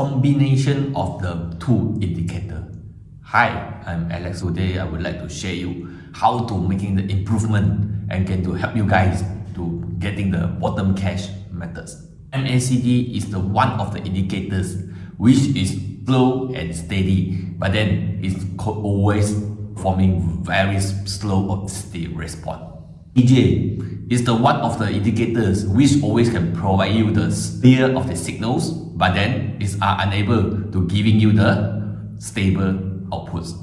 combination of the two indicator. Hi, I'm Alex. Today I would like to share you how to making the improvement and can to help you guys to getting the bottom cash methods. MACD is the one of the indicators which is slow and steady but then it's always forming very slow or steady response. DJ is the one of the indicators which always can provide you the clear of the signals but then is are unable to giving you the stable outputs.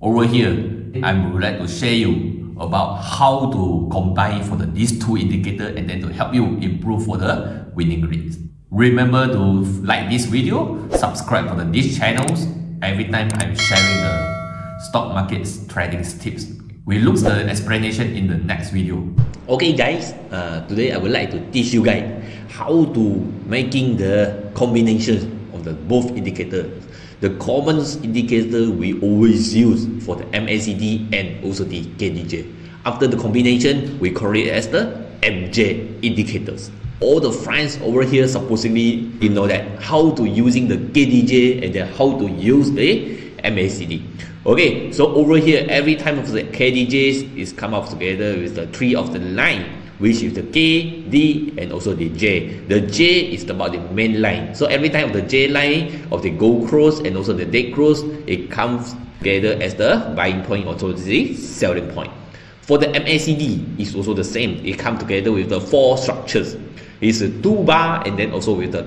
Over here, I would like to share you about how to combine for the, these two indicators and then to help you improve for the winning rates. Remember to like this video, subscribe for the, these channels every time I'm sharing the stock markets trading tips we look the explanation in the next video. Okay guys, uh, today I would like to teach you guys how to making the combination of the both indicators. The common indicator we always use for the MACD and also the KDJ. After the combination, we call it as the MJ indicators. All the friends over here supposedly you know that how to using the KDJ and then how to use the MACD. Okay, so over here, every time of the KDJs is come up together with the three of the line, which is the K, D, and also the J. The J is about the main line. So every time of the J line of the go cross and also the dead cross, it comes together as the buying point, also the selling point. For the MACD, it's also the same. It comes together with the four structures. It's a two bar and then also with the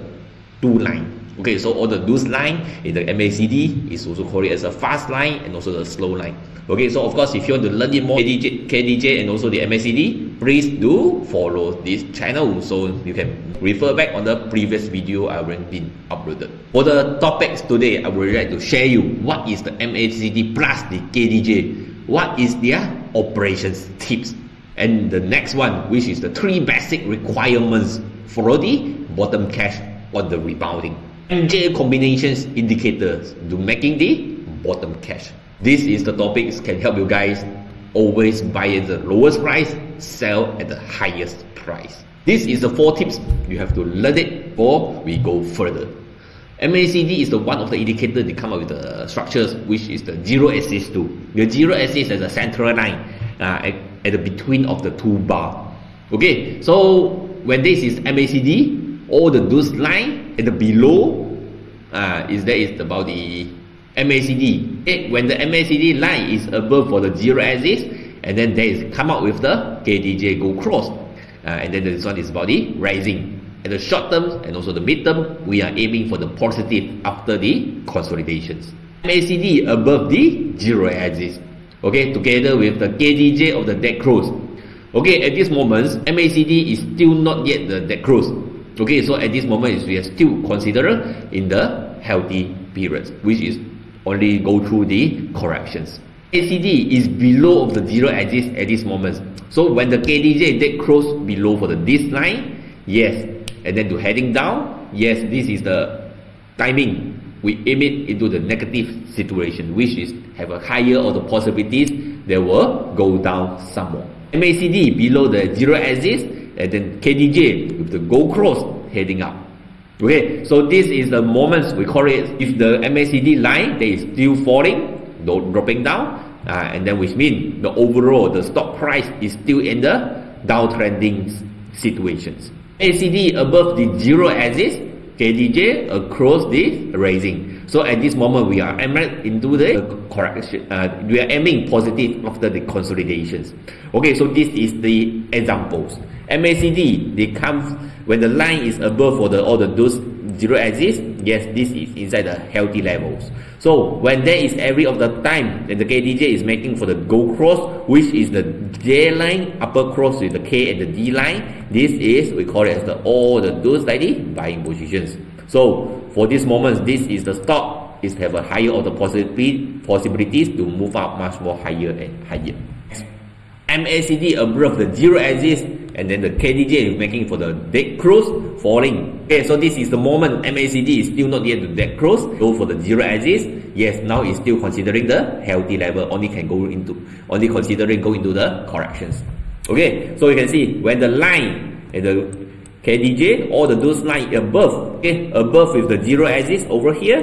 two line. Okay, so all the loose line in the MACD is also called as a fast line and also the slow line. Okay, so of course, if you want to learn it more KDJ, KDJ and also the MACD, please do follow this channel so you can refer back on the previous video I already been uploaded. For the topics today, I would like to share you what is the MACD plus the KDJ, what is their operations tips, and the next one, which is the three basic requirements for the bottom cash on the rebounding. MJ combinations indicators to making the bottom cash. This is the topics can help you guys always buy at the lowest price, sell at the highest price. This is the four tips you have to learn it before we go further. MACD is the one of the indicators they come up with the structures which is the zero axis too. The zero axis is a central line uh, at, at the between of the two bar. Okay, so when this is MACD, all the those line at the below uh, is that is about the MACD. When the MACD line is above for the zero axis, and then there is come out with the KDJ go cross, uh, and then this one is about the rising. At the short term and also the mid term, we are aiming for the positive after the consolidations. MACD above the zero axis, okay, together with the KDJ of the dead cross. Okay, at this moment, MACD is still not yet the dead cross. Okay, so at this moment we are still considered in the healthy periods, which is only go through the corrections. ACD is below of the zero axis at this moment. So when the KDJ dead close below for the this line, yes, and then to heading down, yes, this is the timing. We aim it into the negative situation, which is have a higher or the possibilities they will go down some more. MACD below the zero axis and then KDJ with the go cross heading up. Okay, so this is the moments we call it if the MACD line is still falling, no dropping down, uh, and then which means the overall the stock price is still in the downtrending situations. ACD above the zero axis, KDJ across the raising. So at this moment we are aiming into the correction. Uh, we are aiming positive after the consolidations. Okay, so this is the examples. MACD, they come when the line is above for the all the those zero axis. Yes, this is inside the healthy levels. So when there is every of the time that the KDJ is making for the go cross, which is the J line upper cross with the K and the D line, this is we call it as the all the those like the buying positions. So for this moment, this is the stock is have a higher of the possibility possibilities to move up much more higher and higher. MACD above the zero axis and then the KDJ is making for the dead cross falling. Okay, so this is the moment MACD is still not yet the dead cross. Go for the zero axis. Yes, now it's still considering the healthy level. Only can go into only considering go into the corrections. Okay, so you can see when the line and the KDJ or the those line above, okay, above with the zero axis over here,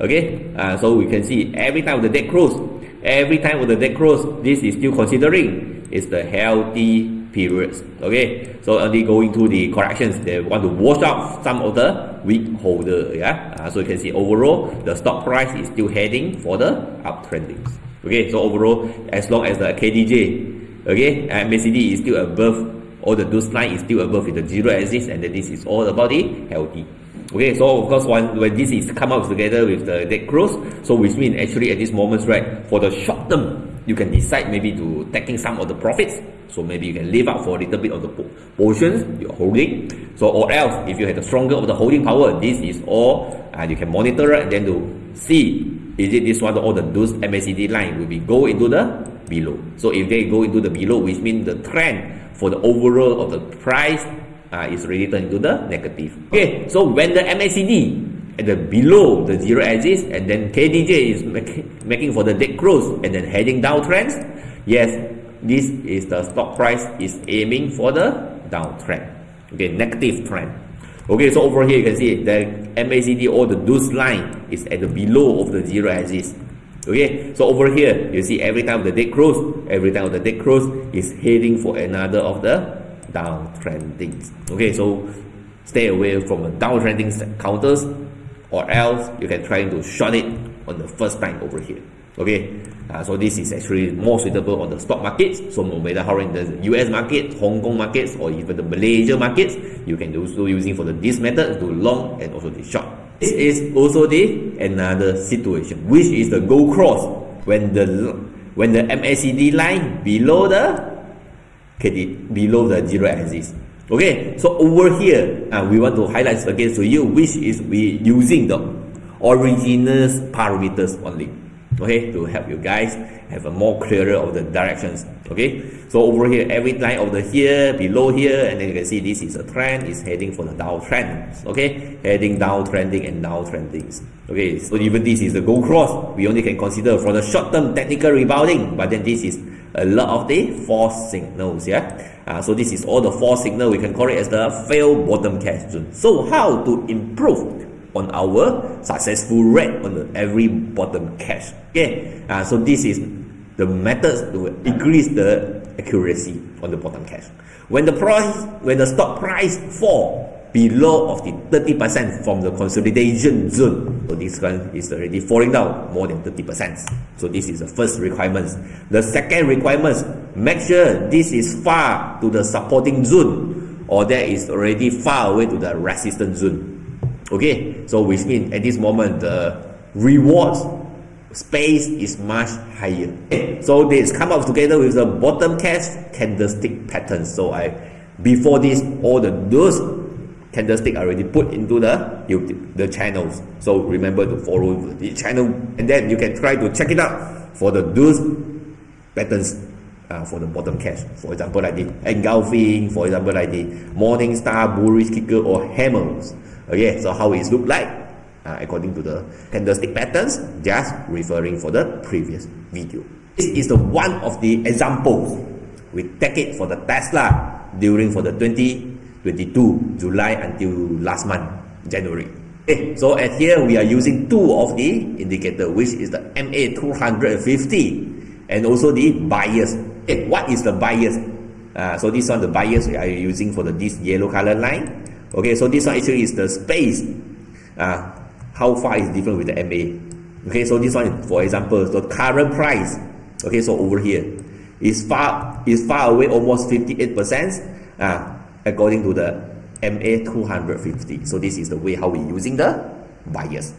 okay. Uh, so we can see every time the dead close, every time with the dead close, this is still considering is the healthy periods. Okay, so only going to the corrections, they want to wash out some of the weak holder. Yeah, uh, so you can see overall the stock price is still heading for the uptrending. Okay, so overall, as long as the KDJ, okay, and MACD is still above, or the dose line is still above with the zero axis, and then this is all about the healthy. Okay, so of course, when, when this is come out together with the dead cross, so which means actually at this moment, right, for the short term, you can decide maybe to taking some of the profits. So maybe you can leave out for a little bit of the portions you're holding. So or else, if you have the stronger of the holding power, this is all, and you can monitor it and then to see is it this one or the those MACD line will be go into the below. So if they go into the below, which means the trend for the overall of the price uh, is really turned into the negative. Okay, so when the MACD at the below the zero axis and then KDJ is make, making for the dead close and then heading downtrends, yes, this is the stock price is aiming for the downtrend. Okay, negative trend. Okay, so over here you can see the MACD or the deuce line is at the below of the zero axis. Okay, so over here you see every time the dead close, every time the dead close is heading for another of the downtrending. Okay, so stay away from the downtrending counters or else you can try to short it on the first time over here okay? Uh, so this is actually more suitable on the stock markets. So no matter how in the US market Hong Kong markets or even the Malaysia markets you can also using for the this method to long and also the short. This is also the another situation which is the go cross. When the when the MACD line below the KD, below the zero axis. Okay, so over here, uh, we want to highlight again to you which is we using the original parameters only. Okay, to help you guys have a more clearer of the directions. Okay, so over here, every line over here, below here, and then you can see this is a trend, is heading for the downtrend. Okay, heading downtrending and downtrending. Okay, so even this is the go cross, we only can consider for the short term technical rebounding, but then this is a lot of the false signals. Yeah. Uh, so this is all the false signal. We can call it as the failed bottom cash zone. So how to improve on our successful rate on the every bottom cash? Okay. Uh, so this is the methods to increase the accuracy on the bottom cash. When the price, when the stock price fall below of the 30% from the consolidation zone. So this one is already falling down more than 30%. So this is the first requirement. The second requirement, make sure this is far to the supporting zone or that is already far away to the resistance zone. Okay, so which means at this moment the rewards space is much higher. So this come up together with the bottom cash candlestick pattern. So I before this all the those candlestick already put into the the channels. So remember to follow the channel and then you can try to check it out for the those patterns uh, for the bottom cash. For example, like the engulfing, for example, like the morning star, bullish kicker or hammers. Okay, so how it look like? Uh, according to the candlestick patterns, just referring for the previous video. This is the one of the examples. We take it for the Tesla during for the 2022 July until last month January. Okay so at here we are using two of the indicator which is the MA 250 and also the bias okay what is the bias uh, so this one the bias we are using for the this yellow color line okay so this one actually is the space uh, how far is different with the MA okay so this one for example the current price okay so over here is far is far away almost 58 percent uh, according to the MA 250. So this is the way how we using the bias.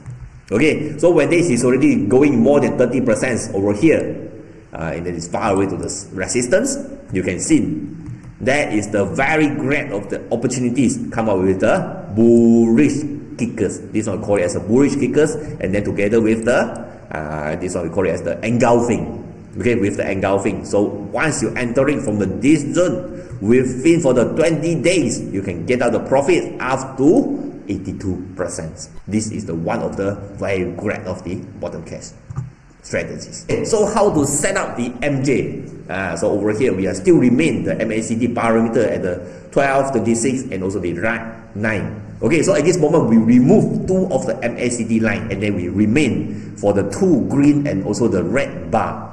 Okay, so when this is already going more than 30% over here, uh, and it is far away to the resistance, you can see that is the very great of the opportunities come up with the bullish kickers. This one we call it as a bullish kickers, and then together with the uh, this one we call it as the engulfing. Okay, with the engulfing. So once you entering from the this zone, within for the 20 days, you can get out the profit up to 82%. This is the one of the very great of the bottom cash. Strategies. So how to set up the MJ? Uh, so over here, we are still remain the MACD parameter at the 12, 26, and also the right 9. Okay, so at this moment, we remove two of the MACD line, and then we remain for the two green and also the red bar.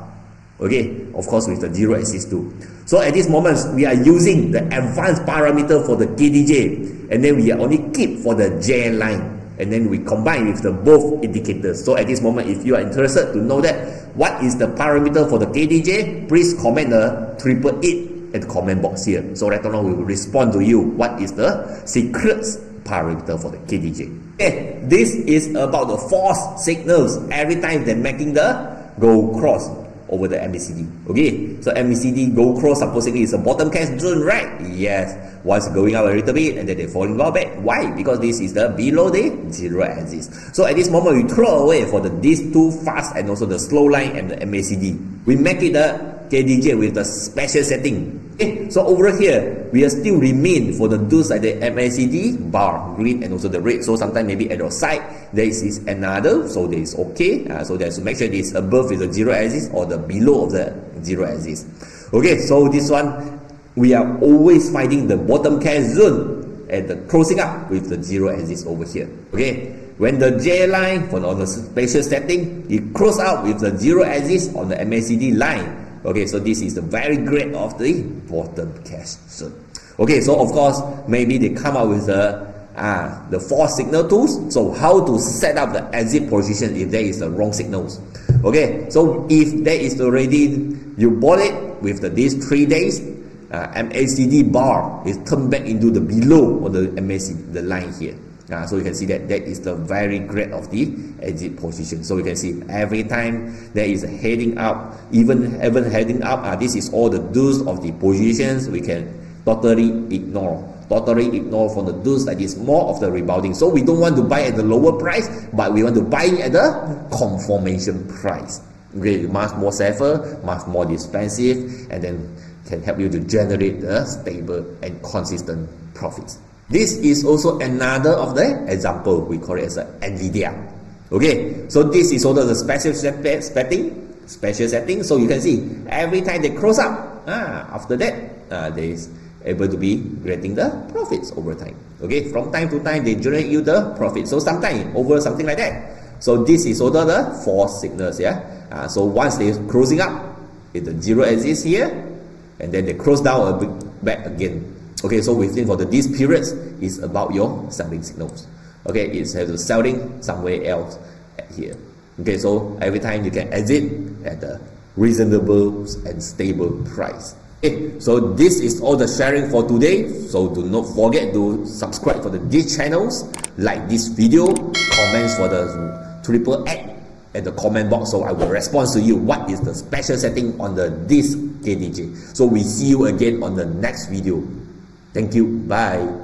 Okay, of course with the zero axis too. So at this moment, we are using the advanced parameter for the KDJ, and then we are only keep for the J line and then we combine with the both indicators. So at this moment, if you are interested to know that what is the parameter for the KDJ, please comment the triple eight at the comment box here. So we will respond to you what is the secret parameter for the KDJ. Okay, this is about the false signals every time they're making the go cross over the MACD. Okay, so MACD go cross supposedly is a bottom cast zone, right? Yes. Once going up a little bit and then they're falling back. Why? Because this is the below the zero axis. So at this moment we throw away for the these two fast and also the slow line and the MACD. We make it the KDJ with the special setting. Okay, so over here, we are still remain for the those like the MACD bar, green and also the red. So sometimes maybe at your side, there is another, so there is okay. Uh, so there's to make sure this above is the zero axis or the below of the zero axis. Okay, so this one, we are always finding the bottom cast zone and the closing up with the zero axis over here. Okay, when the J line for on the spatial setting, it close out with the zero axis on the MACD line. Okay, so this is the very great of the bottom zone. Okay, so of course, maybe they come up with the ah, the false signal tools. So how to set up the exit position if there is the wrong signals. Okay, so if there is already, you bought it with the, these three days, uh, MACD bar is turned back into the below of the MACD, the line here. Uh, so you can see that that is the very great of the exit position. So you can see every time there is a heading up, even even heading up, uh, this is all the do's of the positions we can totally ignore. Totally ignore from the do's that is more of the rebounding. So we don't want to buy at the lower price, but we want to buy at the confirmation price. Okay, much more safer, much more expensive, and then can help you to generate a stable and consistent profits. This is also another of the example. We call it as NVIDIA. Okay, so this is also the special setting, special setting. So you can see every time they close up, ah, after that, they is able to be getting the profits over time. Okay, from time to time they generate you the profit. So sometimes over something like that. So this is also the false signals. Yeah. Uh, so once they closing up, if the zero axis here, and then they close down a bit back again. Okay, so within for the these periods is about your selling signals. Okay, it's to selling somewhere else here. Okay, so every time you can exit at a reasonable and stable price. Okay, so this is all the sharing for today. So do not forget to subscribe for the these channels, like this video, comments for the triple X at the comment box so I will respond to you what is the special setting on the this KDJ. So we see you again on the next video. Thank you. Bye.